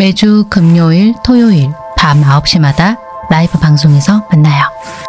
매주 금요일, 토요일 밤 9시마다 라이브 방송에서 만나요.